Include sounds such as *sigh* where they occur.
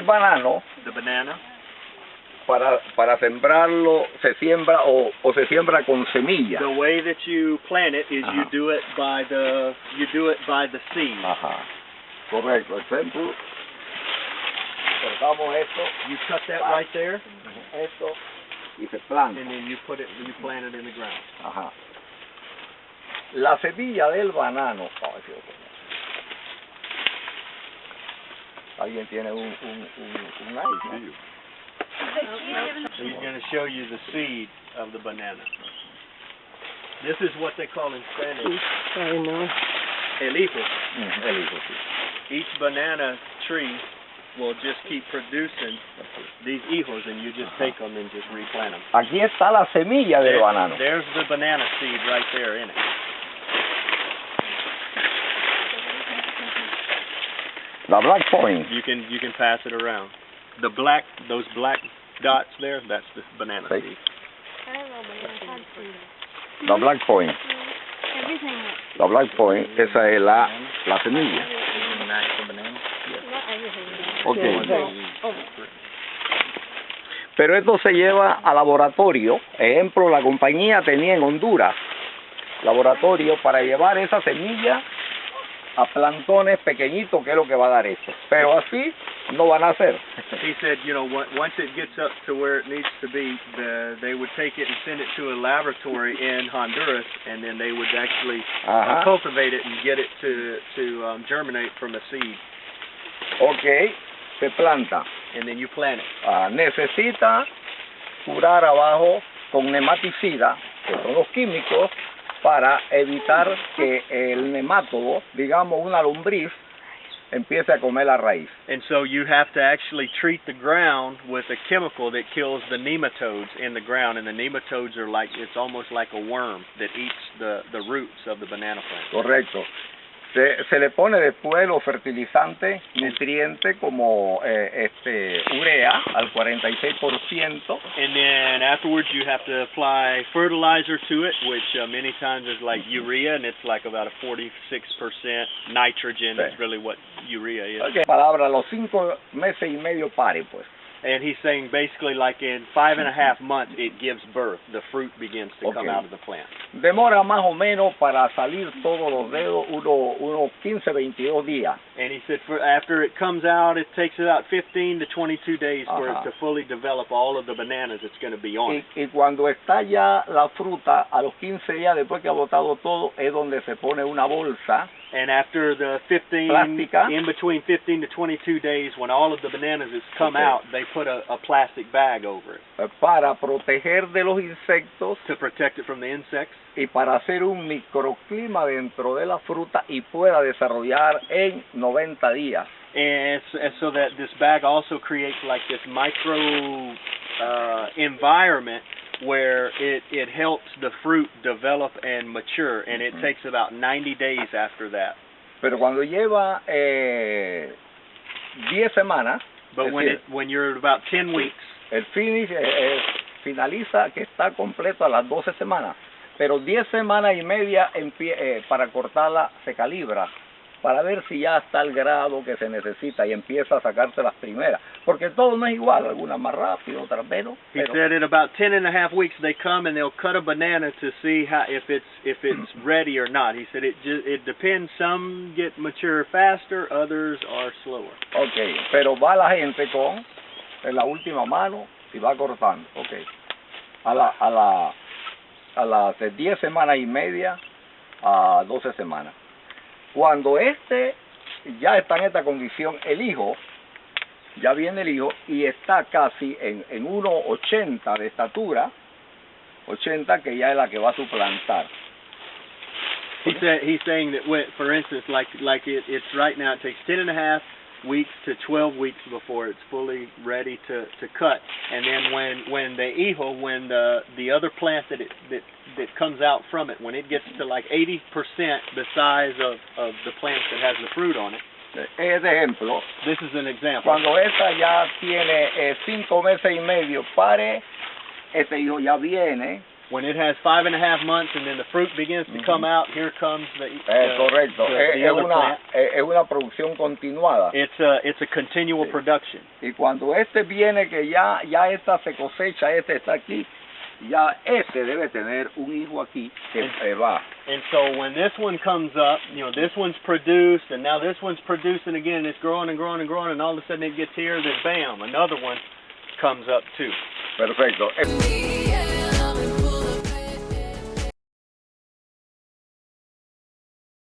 el banano the banana. para para sembrarlo se siembra o, o se siembra con semilla. The way that you plant it is you Ajá. do it by the you do it by the seed. Ajá. Correcto. Ejemplo, cortamos esto, You cut that right there, esto y se planta. and then you put it you plant it in the ground. Ajá. La semilla del banano. a Alguien tiene un un un, un ice, ¿no? So he's going to show you the seed of the banana. This is what they call in Spanish Ay, no. el hijo. Mm, el hijo, sí. Each banana tree will just keep producing these hijos, and you just take them and just replant them. Aquí está la semilla del There- banano. There's the banana seed right there in it. La black point. You can you can pass it around. The black those black dots there, that's the banana Okay. seed. La black point. La black point, esa es la, la semilla. Ok. Pero esto se lleva a laboratorio. Ejemplo, la compañía tenía en Honduras laboratorio para llevar esa semilla a plantones pequeñitos, que es lo que va a dar esto. Pero así no van a hacer. He said, you know, on- once it gets up to where it needs to be, the, they would take it and send it to a laboratory in Honduras, and then they would actually uh, cultivate it and get it to to um, germinate from a seed, Ok, se planta. and then you plant it. Ah, necesita curar abajo con nematicida, que son los químicos, para evitar que el nemátodo, digamos una lombriz, empiece a comer la raíz. And so you have to actually treat the ground with a chemical that kills the nematodes in the ground, and the nematodes are like it's almost like a worm that eats the the roots of the banana plant. Correcto. Se, se le pone después los fertilizantes, nutrientes como eh, este urea al 46%, And then afterwards, you have to apply fertilizer to it, which uh, many times is like urea, and it's like about a 46% nitrogen. Sí. Is really what urea is. Ok. palabra, los cinco meses y medio pare, pues. And he's saying basically, like in five and a half months, it gives birth. The fruit begins to come out of the plant. Demora más o menos para salir todos los dedos uno- unos 15, 22 días. And he said, for after it comes out, it takes about 15 to 22 days for it to fully develop all of the bananas it's going to be on. Y, y cuando está ya la fruta, a los 15 días después que ha botado todo, es donde se pone una bolsa And after the 15, Plástica. in between 15 to 22 days, when all of the bananas has come Okay. out, they put a, a plastic bag over it para proteger de los insectos to protect it from the insects y para hacer un microclima dentro de la fruta y pueda desarrollar en 90 días. and, so that this bag also creates like this micro uh, environment where it, it helps the fruit develop and mature, and it takes about 90 days after that. Pero cuando lleva eh, 10 semanas, But Es when decir, it when you're about 10 weeks, el finish eh, eh, finaliza que está completo a las 12 semanas. Pero 10 semanas y media empie- eh, para cortarla se calibra para ver si ya está al grado que se necesita y empieza a sacarse las primeras. Porque todo no es igual, algunas más rápido, otras menos. he Pero, said at about 10 and a half weeks they come and they'll cut a banana to see how if it's if it's *clears throat* ready or not. He said it just it depends. Some get mature faster, others are slower. ok, pero va la gente con en la última mano y va cortando. Ok. A la, a la, a las de 10 semanas y media a 12 semanas. Cuando este ya está en esta condición, el hijo, ya viene el hijo y está casi en, en 1,80 de estatura, 80 que ya es la que va a suplantar. He said he's saying that when, for instance, like like it, it's right now it takes 10 and a half weeks to 12 weeks before it's fully ready to to cut. And then when when the hijo, when the the other plant that it that that comes out from it, when it gets to like 80% the size of of the plant that has the fruit on it. Es ejemplo, This is an example. cuando esta ya tiene eh, cinco meses y medio, pare, este hijo ya viene when it has five and a half months and then the fruit begins to come out, here comes the, Eh, the- correcto. the- the es una, es, es una producción continuada. It's a it's a continual Sí. production. Y cuando este viene que ya ya esta se cosecha, este está aquí, ya este debe tener un hijo aquí que En- eh, va. And so when this one comes up, you know, this one's produced, and now this one's producing again. It's growing and growing and growing, and all of a sudden it gets here, then bam, another one comes up too. Perfecto. Eh,